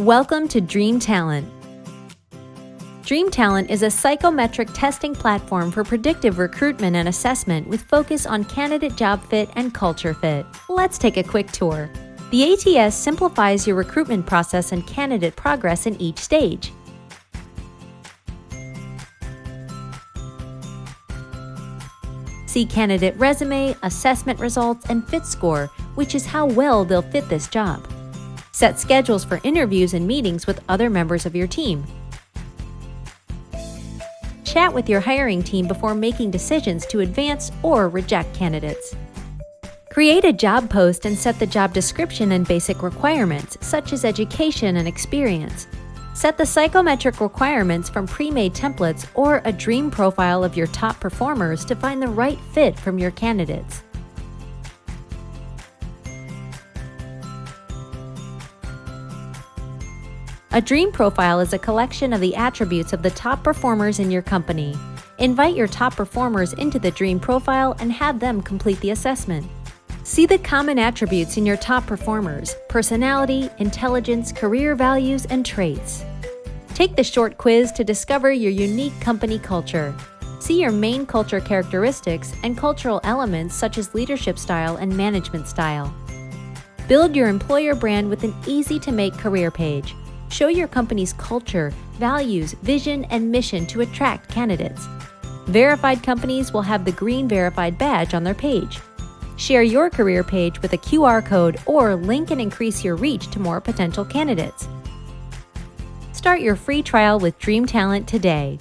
Welcome to Dream Talent. Dream Talent is a psychometric testing platform for predictive recruitment and assessment with focus on candidate job fit and culture fit. Let's take a quick tour. The ATS simplifies your recruitment process and candidate progress in each stage. See candidate resume, assessment results, and fit score, which is how well they'll fit this job. Set schedules for interviews and meetings with other members of your team. Chat with your hiring team before making decisions to advance or reject candidates. Create a job post and set the job description and basic requirements, such as education and experience. Set the psychometric requirements from pre-made templates or a dream profile of your top performers to find the right fit from your candidates. A dream profile is a collection of the attributes of the top performers in your company. Invite your top performers into the dream profile and have them complete the assessment. See the common attributes in your top performers personality, intelligence, career values, and traits. Take the short quiz to discover your unique company culture. See your main culture characteristics and cultural elements such as leadership style and management style. Build your employer brand with an easy to make career page. Show your company's culture, values, vision, and mission to attract candidates. Verified companies will have the green verified badge on their page. Share your career page with a QR code or link and increase your reach to more potential candidates. Start your free trial with Dream Talent today.